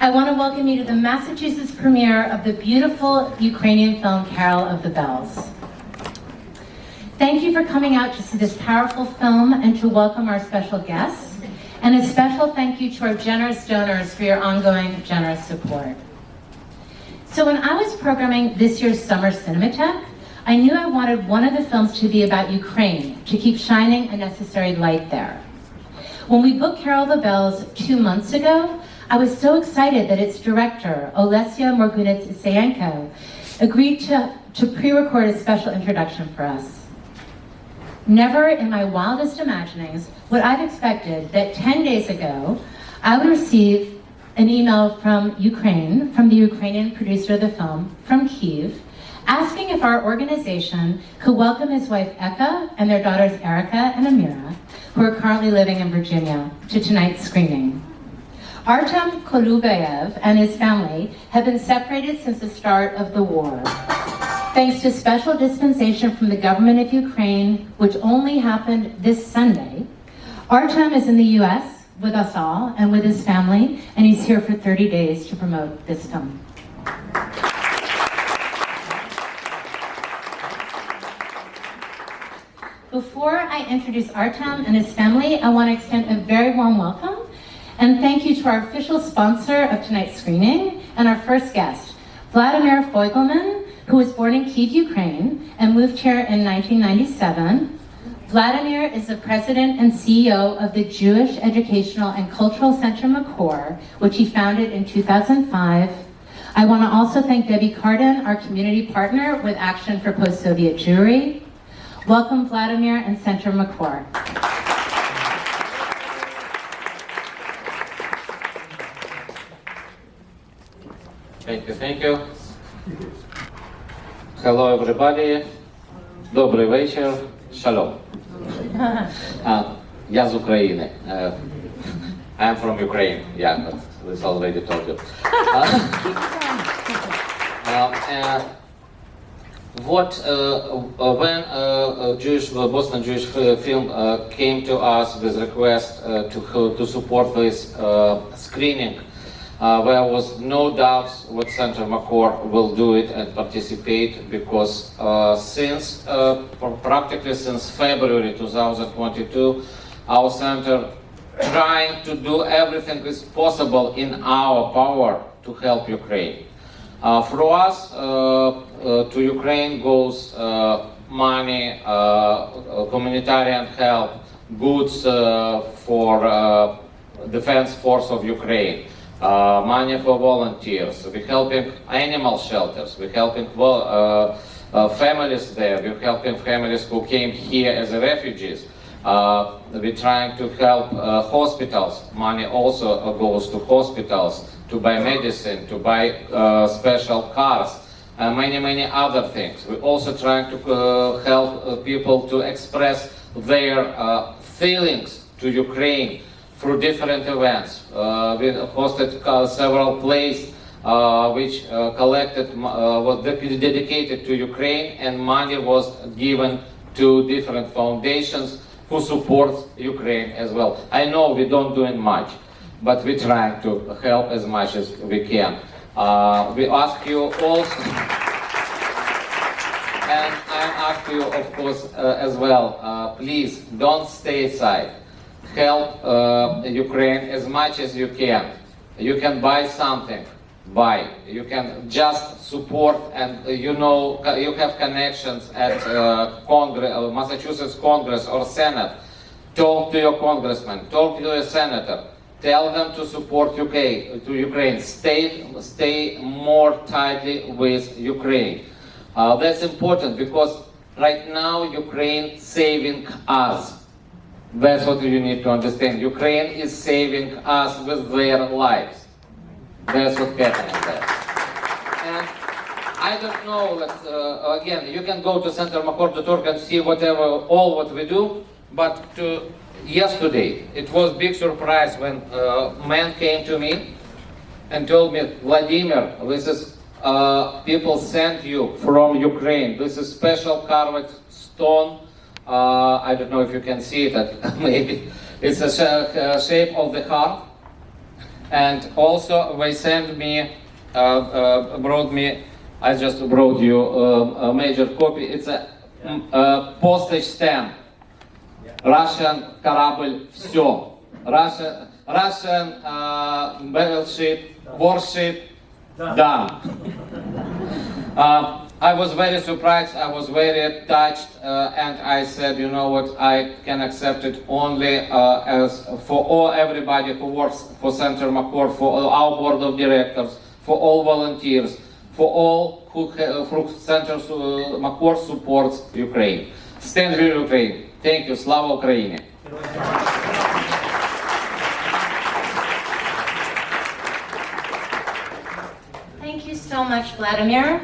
I want to welcome you to the Massachusetts premiere of the beautiful Ukrainian film Carol of the Bells. Thank you for coming out to see this powerful film and to welcome our special guests. And a special thank you to our generous donors for your ongoing generous support. So when I was programming this year's Summer Cinematheque, I knew I wanted one of the films to be about Ukraine, to keep shining a necessary light there. When we booked Carol of the Bells two months ago, I was so excited that its director, Olesya Morgunets-Isayenko, agreed to, to pre-record a special introduction for us. Never in my wildest imaginings would I have expected that 10 days ago, I would receive an email from Ukraine, from the Ukrainian producer of the film, from Kiev, asking if our organization could welcome his wife Eka and their daughters Erica and Amira, who are currently living in Virginia, to tonight's screening. Artem Kolubayev and his family have been separated since the start of the war. Thanks to special dispensation from the government of Ukraine, which only happened this Sunday, Artem is in the US with us all and with his family, and he's here for 30 days to promote this film. Before I introduce Artem and his family, I want to extend a very warm welcome and thank you to our official sponsor of tonight's screening and our first guest, Vladimir Foigelman, who was born in Kiev, Ukraine and moved here in 1997. Vladimir is the president and CEO of the Jewish Educational and Cultural Center Makor, which he founded in 2005. I want to also thank Debbie Cardin, our community partner with Action for Post-Soviet Jewry, Welcome Vladimir and Center Makor. Thank you, thank you. Hello everybody. Добрий вечір. Шалом. Uh, я з України. Uh, I'm from Ukraine. Yeah, but this already told you. Uh, uh, uh, what uh, uh, when uh, a Jewish uh, Boston Jewish fi- film uh, came to us with request uh, to to support this uh, screening, uh, there was no doubt what Center Makor will do it and participate because uh, since uh, practically since February 2022, our center trying to do everything is possible in our power to help Ukraine. Uh, for us, uh, uh, to Ukraine goes uh, money, humanitarian help, goods for defense force of Ukraine, uh, money for volunteers. We're helping animal shelters. We're helping uh, uh, families there. We're helping families who came here as refugees. Uh, we're trying to help uh, hospitals. Money also goes to hospitals to buy medicine, to buy uh, special cars, and many, many other things. We're also trying to help people to express their feelings to Ukraine through different events. Uh, we hosted uh, several plays uh, which collected, was dedicated to Ukraine and money was given to different foundations who support Ukraine as well. I know we don't doing much, but we try to help as much as we can. Uh, we ask you also, and I ask you, of course, uh, as well, uh, please don't stay aside. Help uh, Ukraine as much as you can. You can buy something, buy. You can just support, and uh, you know you have connections at uh, Congress, uh, Massachusetts Congress or Senate. Talk to your congressman. Talk to your senator. Tell them to support UK to Ukraine. Stay stay more tightly with Ukraine. Uh, that's important because right now Ukraine saving us. That's what you need to understand. Ukraine is saving us with their lives. That's what's happening there. And I don't know, that, uh, again, you can go to centermakor.org and see whatever, all what we do, but to, yesterday, it was big surprise when uh, man came to me and told me, Vladimir, this is, uh, people sent you from Ukraine. This is special carved stone. Uh, I don't know if you can see it, maybe. It's a sh- uh, shape of the heart. and also they sent me, uh, uh, brought me, I just brought you uh, a major copy. It's a mm, uh, postage stamp. Russian корабль все. Russian, Russian uh, battleship, warship done. I was very surprised, I was very touched, uh, and I said, you know what, I can accept it only uh, as for all everybody who works for Center Makor, for our board of directors, for all volunteers, for all who, who Center Makor supports Ukraine. Stand with Ukraine. Thank you. Slava Ukraine. Thank you so much, Vladimir.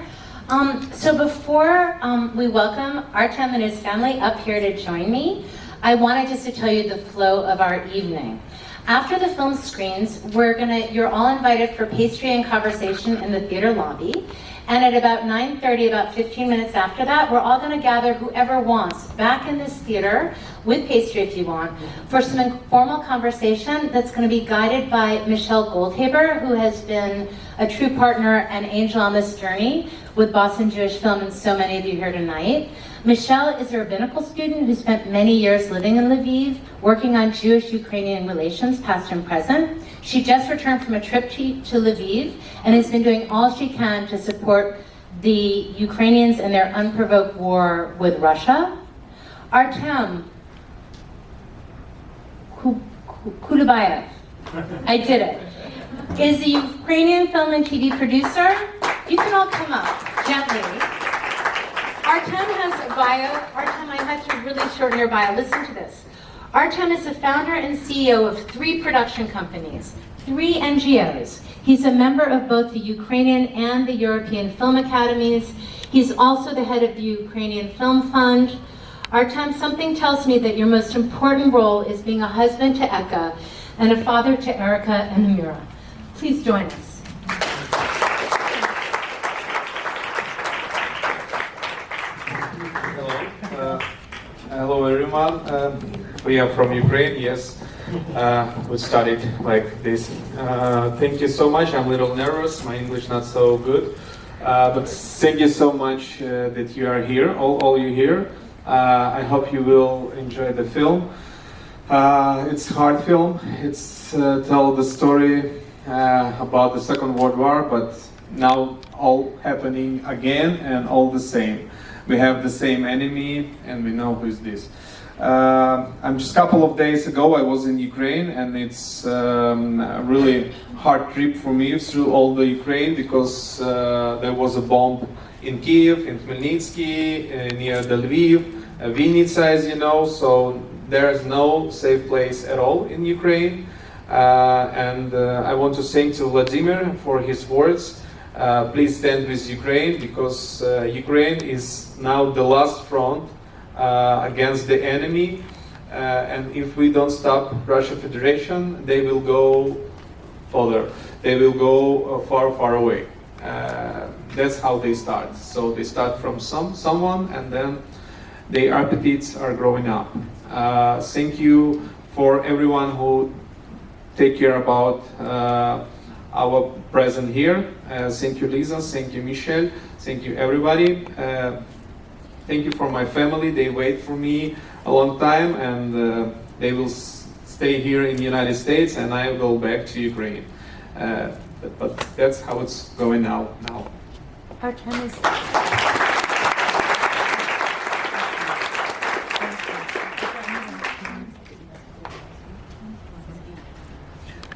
Um, so before um, we welcome Artem and his family up here to join me, I wanted just to tell you the flow of our evening. After the film screens, we're gonna, you're all invited for pastry and conversation in the theater lobby. And at about 9.30, about 15 minutes after that, we're all gonna gather whoever wants back in this theater with pastry if you want, for some informal conversation that's gonna be guided by Michelle Goldhaber, who has been a true partner and angel on this journey with Boston Jewish Film and so many of you here tonight. Michelle is a rabbinical student who spent many years living in Lviv, working on Jewish-Ukrainian relations, past and present. She just returned from a trip to, to Lviv and has been doing all she can to support the Ukrainians in their unprovoked war with Russia. Artem Ku- Ku- Kulubayev, I did it, is the Ukrainian film and TV producer. You can all come up gently. Artem has a bio. Artem, I had to really shorten your bio. Listen to this. Artem is the founder and CEO of three production companies, three NGOs. He's a member of both the Ukrainian and the European Film Academies. He's also the head of the Ukrainian Film Fund. Artem, something tells me that your most important role is being a husband to Eka and a father to Erica and Amira. Please join us. Hello. Uh, hello, everyone. Um, we are from Ukraine. Yes, uh, we studied like this. Uh, thank you so much. I'm a little nervous. My English not so good, uh, but thank you so much uh, that you are here. All, all you here. Uh, I hope you will enjoy the film. Uh, it's hard film. It's tell the story about the Second World War, but now all happening again and all the same. We have the same enemy, and we know who is this. Uh, I'm just a couple of days ago. I was in Ukraine, and it's um, a really hard trip for me through all the Ukraine because uh, there was a bomb in Kiev, in Khmelnytsky, uh, near the Lviv, uh, Vinnytsia, as you know. So there is no safe place at all in Ukraine. Uh, and uh, I want to thank to Vladimir for his words. Uh, please stand with Ukraine because uh, Ukraine is now the last front uh, against the enemy. Uh, and if we don't stop Russia Federation, they will go further. They will go uh, far, far away. That's how they start. So they start from some someone, and then their appetites are growing up. Thank you for everyone who take care about our present here. Uh, thank you, Lisa. Thank you, Michelle. Thank you, everybody. Uh, thank you for my family. They wait for me a long time, and uh, they will stay here in the United States, and I will go back to Ukraine. Uh, but, but that's how it's going now. Now. Artem is.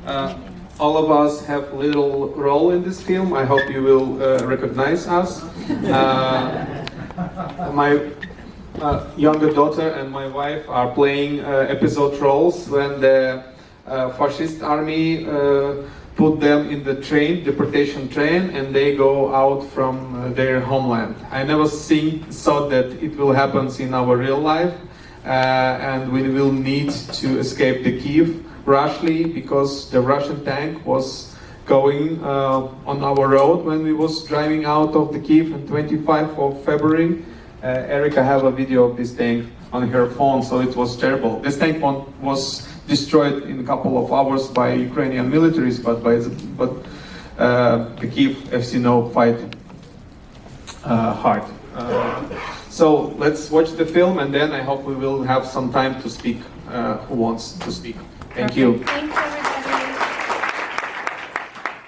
Uh, all of us have little role in this film. I hope you will uh, recognize us. Uh, my uh, younger daughter and my wife are playing uh, episode roles when the uh, fascist army uh, put them in the train, deportation train, and they go out from their homeland. I never think, thought that it will happen in our real life, and we will need to escape the Kiev rashly because the Russian tank was going uh, on our road when we was driving out of the Kiev on 25 of February. Uh, Erica have a video of this tank on her phone, so it was terrible. This tank was destroyed in a couple of hours by Ukrainian militaries, but by the, but uh, the Kiev FC know fight uh, hard. Uh, so let's watch the film, and then I hope we will have some time to speak. Uh, who wants to speak? Thank you. Thank you.